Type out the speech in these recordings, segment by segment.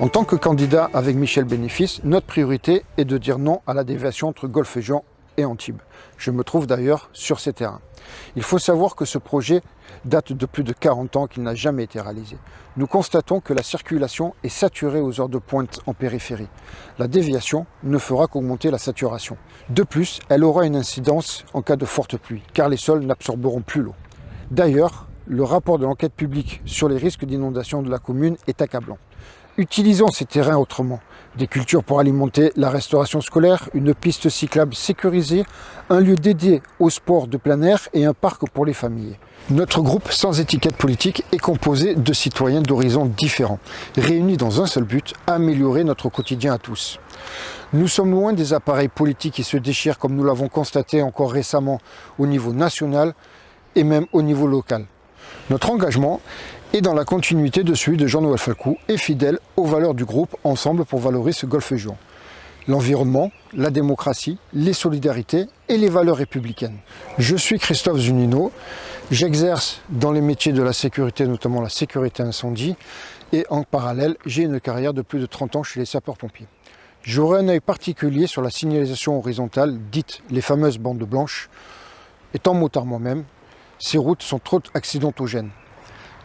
En tant que candidat avec Michel Bénéfice, notre priorité est de dire non à la déviation entre Golfe-Jean et Antibes. Je me trouve d'ailleurs sur ces terrains. Il faut savoir que ce projet date de plus de 40 ans qu'il n'a jamais été réalisé. Nous constatons que la circulation est saturée aux heures de pointe en périphérie. La déviation ne fera qu'augmenter la saturation. De plus, elle aura une incidence en cas de forte pluie, car les sols n'absorberont plus l'eau. D'ailleurs, le rapport de l'enquête publique sur les risques d'inondation de la commune est accablant. Utilisons ces terrains autrement. Des cultures pour alimenter la restauration scolaire, une piste cyclable sécurisée, un lieu dédié au sport de plein air et un parc pour les familles. Notre groupe sans étiquette politique est composé de citoyens d'horizons différents, réunis dans un seul but, améliorer notre quotidien à tous. Nous sommes loin des appareils politiques qui se déchirent comme nous l'avons constaté encore récemment au niveau national et même au niveau local. Notre engagement est dans la continuité de celui de Jean-Noël Falcou et fidèle aux valeurs du groupe Ensemble pour valoriser ce golfe juan L'environnement, la démocratie, les solidarités et les valeurs républicaines. Je suis Christophe Zunino, j'exerce dans les métiers de la sécurité, notamment la sécurité incendie, et en parallèle, j'ai une carrière de plus de 30 ans chez les sapeurs-pompiers. J'aurai un œil particulier sur la signalisation horizontale, dite les fameuses bandes blanches. Étant motard moi-même, ces routes sont trop accidentogènes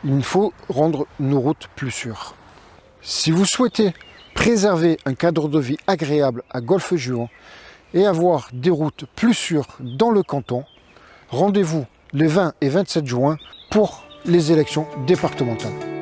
il faut rendre nos routes plus sûres. Si vous souhaitez préserver un cadre de vie agréable à Golfe-Juan et avoir des routes plus sûres dans le canton, rendez-vous les 20 et 27 juin pour les élections départementales.